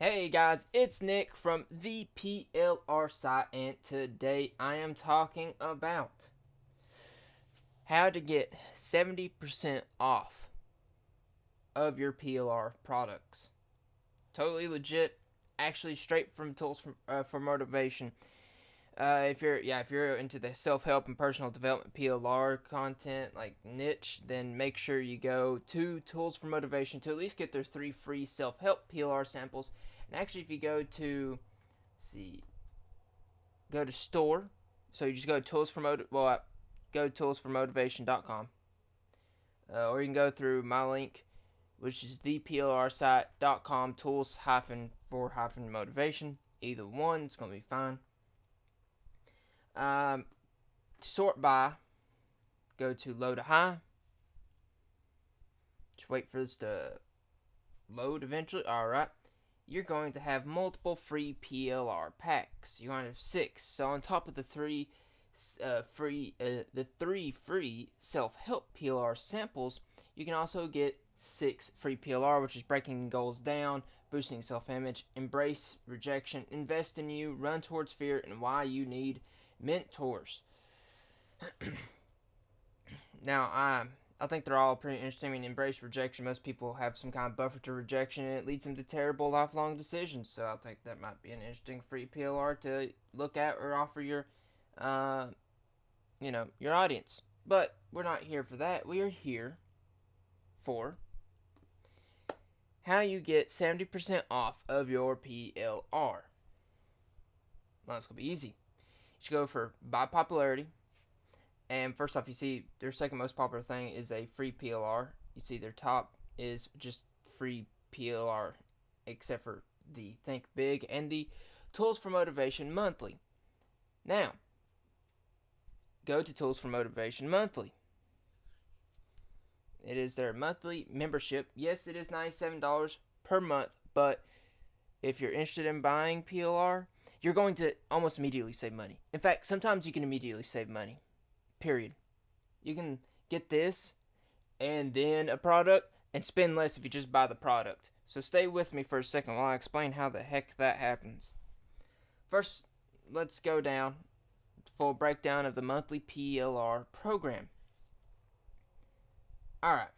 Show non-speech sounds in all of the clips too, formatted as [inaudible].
Hey guys, it's Nick from the PLR site, and today I am talking about how to get 70% off of your PLR products. Totally legit, actually straight from Tools for, uh, for Motivation. Uh, if you're yeah, if you're into the self-help and personal development PLR content like niche, then make sure you go to Tools for Motivation to at least get their three free self-help PLR samples. And actually, if you go to see, go to store, so you just go to Tools for Motiv well, uh, go to toolsformotivation.com, uh, or you can go through my link, which is theplrsite.com tools hyphen for hyphen motivation. Either one, it's gonna be fine. Um, sort by, go to low to high. Just wait for this to load eventually. Alright. You're going to have multiple free PLR packs. You're going to have six. So on top of the three uh, free, uh, the three free self-help PLR samples, you can also get six free PLR, which is breaking goals down, boosting self-image, embrace rejection, invest in you, run towards fear, and why you need mentors. [clears throat] now, I I think they're all pretty interesting. I mean, embrace rejection. Most people have some kind of buffer to rejection, and it leads them to terrible lifelong decisions. So I think that might be an interesting free PLR to look at or offer your, uh, you know, your audience. But we're not here for that. We are here for how you get 70% off of your PLR. Well, it's going to be easy go for by popularity. And first off, you see their second most popular thing is a free PLR. You see their top is just free PLR, except for the Think Big and the Tools for Motivation Monthly. Now, go to Tools for Motivation Monthly. It is their monthly membership. Yes, it is $97 per month, but if you're interested in buying PLR, you're going to almost immediately save money. In fact, sometimes you can immediately save money. Period. You can get this and then a product and spend less if you just buy the product. So stay with me for a second while I explain how the heck that happens. First, let's go down full breakdown of the monthly PLR program. Alright.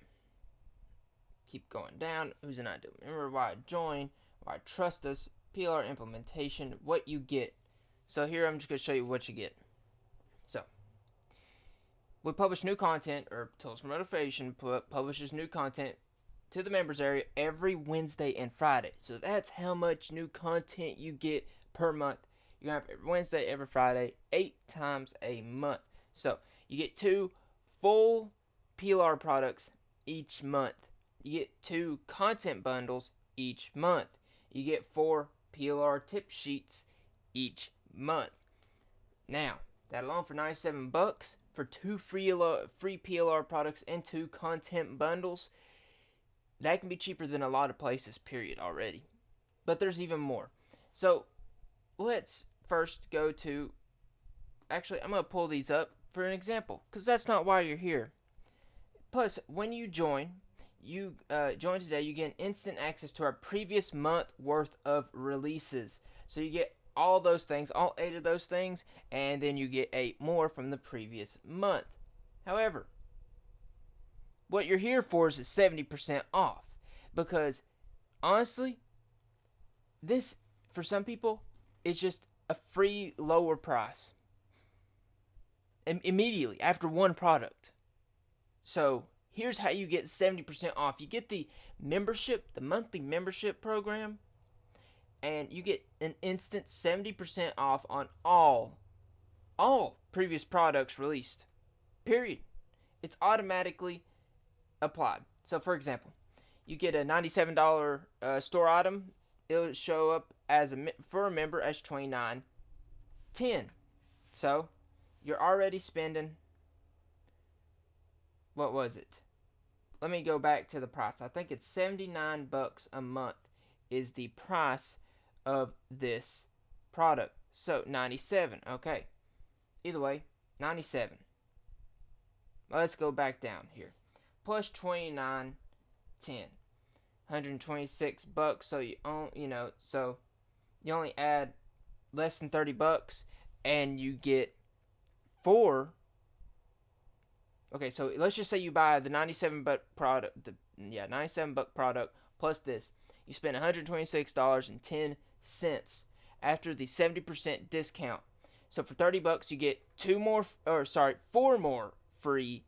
Keep going down. Who's an ideal member? Why I join? Why I trust us? PLR implementation, what you get. So here I'm just going to show you what you get. So, we publish new content, or Tools for Motivation publishes new content to the members area every Wednesday and Friday. So that's how much new content you get per month. You have every Wednesday, every Friday, eight times a month. So you get two full PLR products each month. You get two content bundles each month. You get four PLR tip sheets each month. Now, that alone for 97 bucks for two free free PLR products and two content bundles, that can be cheaper than a lot of places period already. But there's even more. So, let's first go to actually I'm going to pull these up for an example cuz that's not why you're here. Plus, when you join, you uh, join today, you get instant access to our previous month worth of releases. So you get all those things, all eight of those things, and then you get eight more from the previous month. However, what you're here for is 70% off because honestly, this for some people is just a free lower price immediately after one product. So here's how you get 70% off. You get the membership, the monthly membership program, and you get an instant 70% off on all all previous products released. Period. It's automatically applied. So for example, you get a $97 uh, store item, it'll show up as a for a member as 29 10. So, you're already spending what was it? Let me go back to the price. I think it's 79 bucks a month is the price of this product. So 97, okay. Either way, 97. Let's go back down here. Plus 29, 10. 126 bucks. So you own, you know, so you only add less than 30 bucks, and you get four. Okay, so let's just say you buy the 97 buck product, the yeah 97 buck product plus this. You spend 126 dollars and 10 cents after the 70% discount. So for 30 bucks, you get two more, or sorry, four more free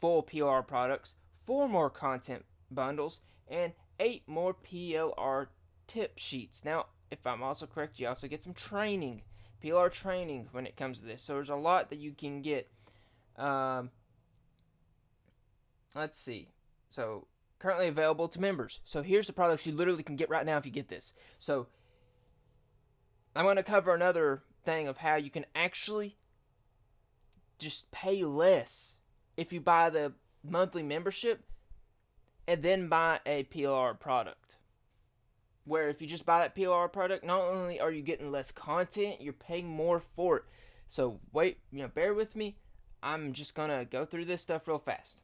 full PLR products, four more content bundles, and eight more PLR tip sheets. Now, if I'm also correct, you also get some training, PLR training when it comes to this. So there's a lot that you can get. Um, let's see. So currently available to members. So here's the products you literally can get right now if you get this. So I'm going to cover another thing of how you can actually just pay less if you buy the monthly membership and then buy a PLR product. Where if you just buy that PLR product, not only are you getting less content, you're paying more for it. So wait, you know, bear with me. I'm just gonna go through this stuff real fast.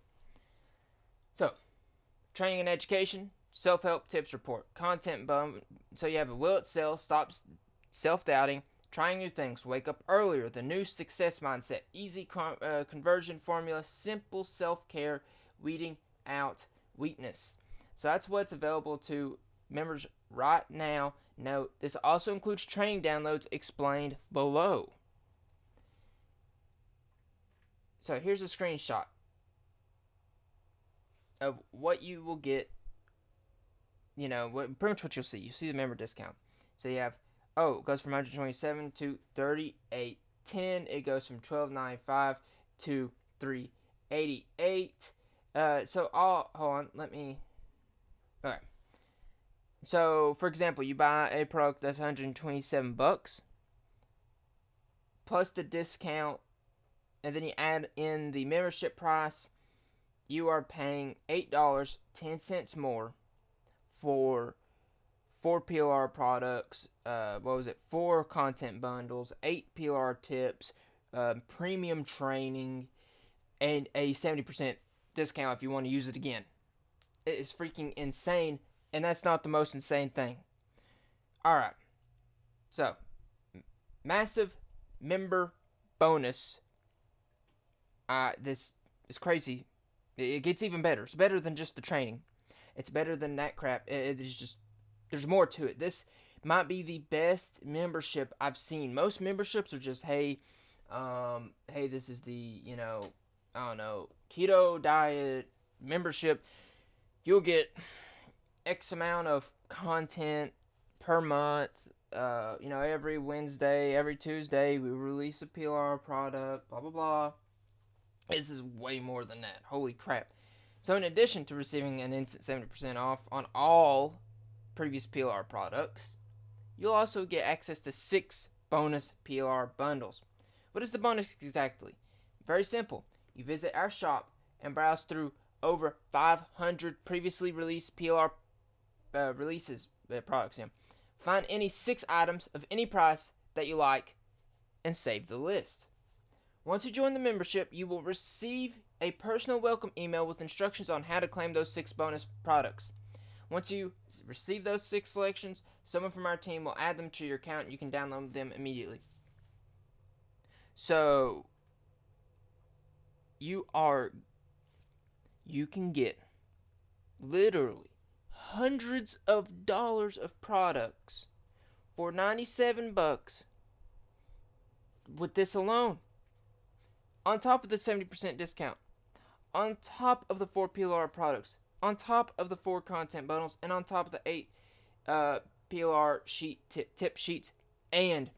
So, training and education, self-help tips report, content bum. So you have a will it sell, stops self-doubting, trying new things, wake up earlier, the new success mindset, easy con- uh, conversion formula, simple self-care, weeding out weakness. So that's what's available to members right now. Note this also includes training downloads explained below. So here's a screenshot of what you will get. You know, what, pretty much what you'll see. You see the member discount. So you have, oh, it goes from 127 to 3810. It goes from 1295 to 388. Uh, so all hold on, let me. Okay. So for example, you buy a product that's 127 bucks plus the discount, and then you add in the membership price. You are paying eight dollars ten cents more for four PLR products. Uh, what was it? Four content bundles, eight PLR tips, um, premium training, and a 70% discount if you want to use it again. It is freaking insane, and that's not the most insane thing. Alright. So, massive member bonus. Uh, this is crazy. It gets even better. It's better than just the training. It's better than that crap. It is just, there's more to it. This might be the best membership I've seen. Most memberships are just, hey, um, hey, this is the, you know, I don't know, keto diet membership, you'll get X amount of content per month. Uh, you know, every Wednesday, every Tuesday, we release a PLR product, blah, blah, blah. This is way more than that. Holy crap. So, in addition to receiving an instant 70% off on all previous PLR products, you'll also get access to six bonus PLR bundles. What is the bonus exactly? Very simple. You visit our shop and browse through over 500 previously released PLR uh, releases uh, products. Find any six items of any price that you like and save the list. Once you join the membership, you will receive a personal welcome email with instructions on how to claim those six bonus products. Once you receive those six selections, someone from our team will add them to your account and you can download them immediately. So, you are you can get literally hundreds of dollars of products for 97 bucks with this alone on top of the 70% discount on top of the four PLR products on top of the four content bundles and on top of the eight uh, PLR sheet tip, tip sheets and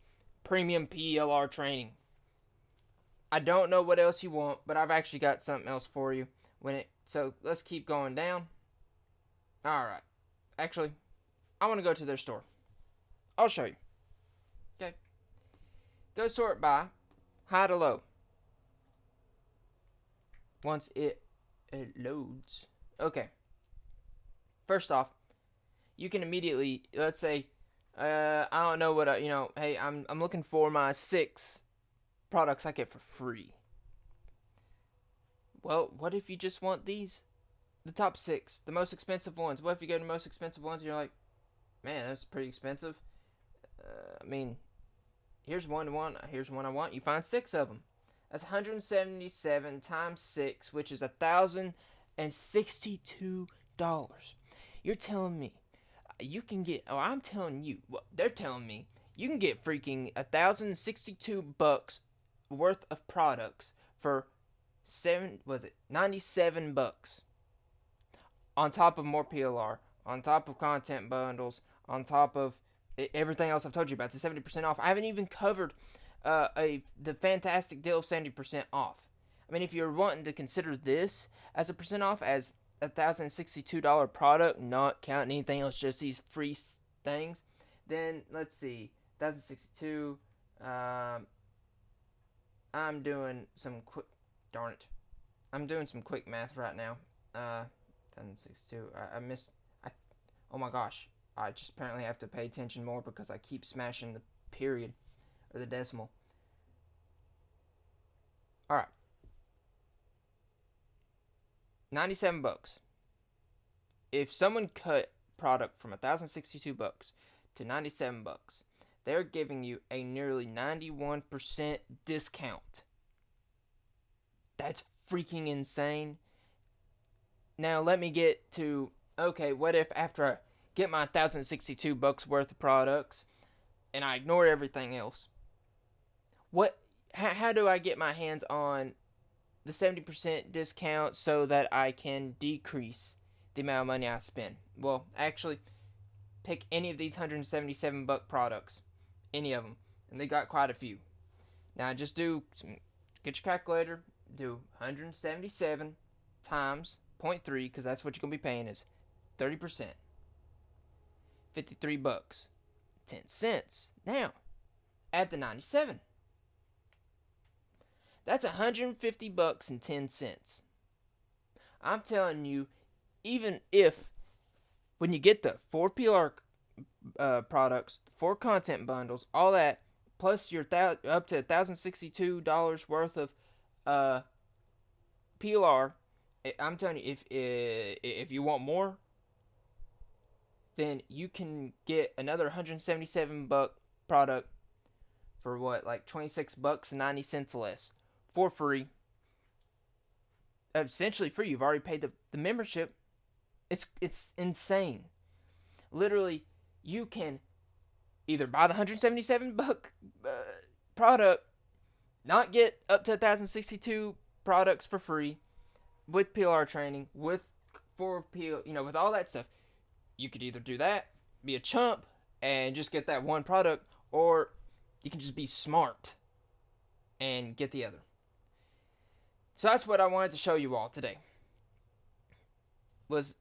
premium PLR training I don't know what else you want, but I've actually got something else for you. When it so let's keep going down. All right. Actually, I want to go to their store. I'll show you. Okay. Go sort by high to low. Once it, it loads. Okay. First off, you can immediately let's say uh, I don't know what I, you know. Hey, I'm I'm looking for my six products I get for free. Well, what if you just want these the top six, the most expensive ones. What if you go to the most expensive ones and you're like, man, that's pretty expensive. Uh, I mean, here's one one. Here's one I want. You find six of them. That's 177 times six, which is a thousand and sixty-two dollars. You're telling me you can get? Oh, I'm telling you. Well, they're telling me you can get freaking a thousand sixty-two bucks worth of products for seven. Was it ninety-seven bucks? On top of more PLR, on top of content bundles, on top of everything else I've told you about, the 70% off. I haven't even covered uh, a the fantastic deal of 70% off. I mean, if you're wanting to consider this as a percent off, as a thousand sixty-two dollar product, not counting anything else, just these free things, then let's see, thousand sixty-two. Um, I'm doing some quick. Darn it, I'm doing some quick math right now. Uh, thousand sixty-two. I, I missed. I. Oh my gosh. I just apparently have to pay attention more because I keep smashing the period or the decimal. All right. 97 bucks. If someone cut product from 1062 bucks to 97 bucks, they're giving you a nearly 91% discount. That's freaking insane. Now let me get to okay, what if after I get my 1062 bucks worth of products and I ignore everything else? What how, how do I get my hands on the 70% discount so that I can decrease the amount of money I spend? Well, actually, pick any of these 177 buck products, any of them, and they got quite a few. Now, just do some, get your calculator, do 177 times 0.3 because that's what you're gonna be paying is 30 percent 53 bucks 10 cents now add the 97 that's 150 bucks and 10 cents. I'm telling you, even if when you get the four PLR uh, products, four content bundles, all that, plus your th- up to $1,062 worth of uh, PLR, I'm telling you, if if you want more, then you can get another 177 buck product for what, like 26 bucks and 90 cents less for free. Essentially free. You've already paid the, the membership. It's it's insane. Literally, you can either buy the 177 buck uh, product, not get up to 1062 products for free with PLR training, with for PL, you know, with all that stuff. You could either do that, be a chump, and just get that one product, or you can just be smart and get the other. So that's what I wanted to show you all today. Was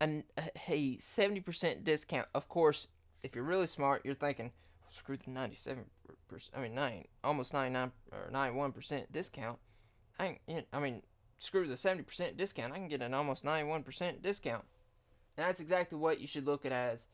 an, a 70% discount. Of course, if you're really smart, you're thinking, well, screw the 97%, I mean, 9, almost 99 or 91% discount. I, I mean, screw the 70% discount. I can get an almost 91% discount. And that's exactly what you should look at as.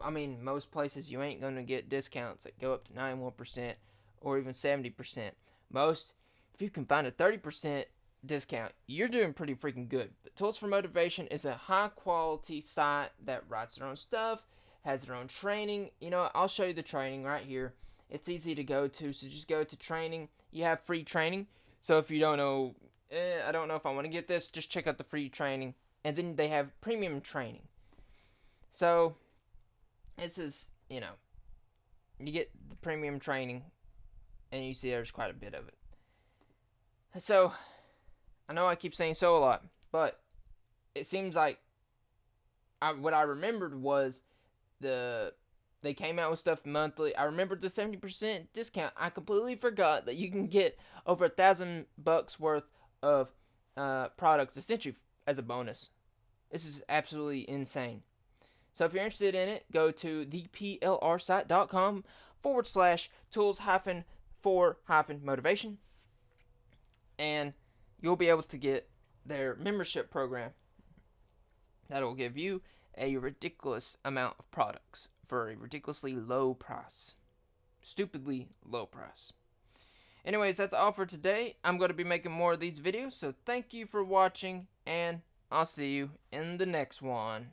I mean, most places you ain't going to get discounts that go up to 91% or even 70%. Most if you can find a 30% discount, you're doing pretty freaking good. But Tools for Motivation is a high quality site that writes their own stuff, has their own training. You know, I'll show you the training right here. It's easy to go to, so just go to training. You have free training. So if you don't know, eh, I don't know if I want to get this, just check out the free training. And then they have premium training. So this is, you know, you get the premium training, and you see there's quite a bit of it. So, I know I keep saying so a lot, but it seems like I, what I remembered was the they came out with stuff monthly. I remembered the seventy percent discount. I completely forgot that you can get over a thousand bucks worth of uh, products essentially as a bonus. This is absolutely insane. So if you're interested in it, go to theplrsite.com forward slash tools hyphen for hyphen motivation and you'll be able to get their membership program that'll give you a ridiculous amount of products for a ridiculously low price. Stupidly low price. Anyways, that's all for today. I'm going to be making more of these videos, so thank you for watching, and I'll see you in the next one.